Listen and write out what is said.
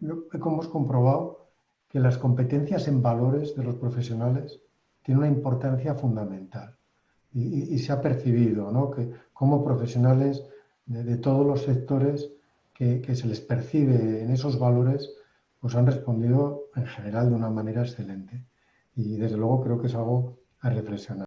hemos comprobado que las competencias en valores de los profesionales tienen una importancia fundamental. Y, se ha percibido ¿no? que como profesionales de, todos los sectores que, que, se les percibe en esos valores, pues han respondido en general de una manera excelente. Y desde luego creo que es algo a reflexionar.